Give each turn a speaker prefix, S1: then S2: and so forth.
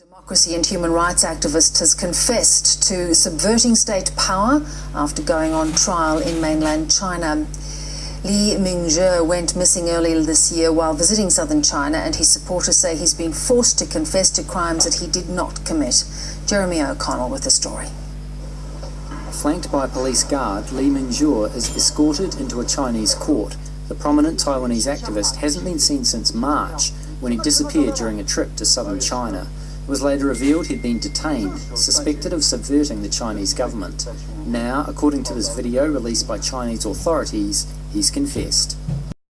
S1: Democracy and human rights activist has confessed to subverting state power after going on trial in mainland China. Li Mingzhe went missing earlier this year while visiting southern China, and his supporters say he's been forced to confess to crimes that he did not commit. Jeremy O'Connell with the story.
S2: Flanked by police guard, Li Mingzhe is escorted into a Chinese court. The prominent Taiwanese activist hasn't been seen since March, when he disappeared during a trip to southern China. Was later revealed he'd been detained, suspected of subverting the Chinese government. Now, according to this video released by Chinese authorities, he's confessed.